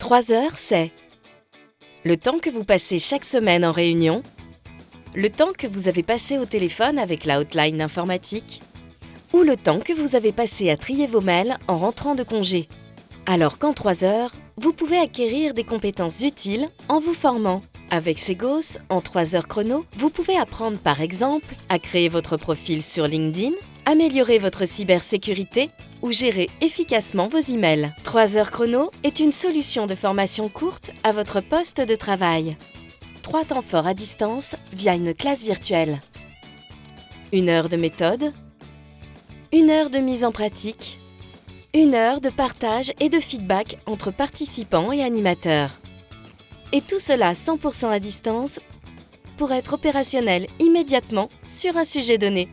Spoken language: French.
3 heures, c'est le temps que vous passez chaque semaine en réunion, le temps que vous avez passé au téléphone avec la hotline informatique, ou le temps que vous avez passé à trier vos mails en rentrant de congé. Alors qu'en 3 heures, vous pouvez acquérir des compétences utiles en vous formant. Avec Segos, en 3 heures chrono, vous pouvez apprendre par exemple à créer votre profil sur LinkedIn, améliorer votre cybersécurité ou gérer efficacement vos emails. 3 heures chrono est une solution de formation courte à votre poste de travail. 3 temps forts à distance via une classe virtuelle. Une heure de méthode, une heure de mise en pratique, une heure de partage et de feedback entre participants et animateurs. Et tout cela 100% à distance pour être opérationnel immédiatement sur un sujet donné.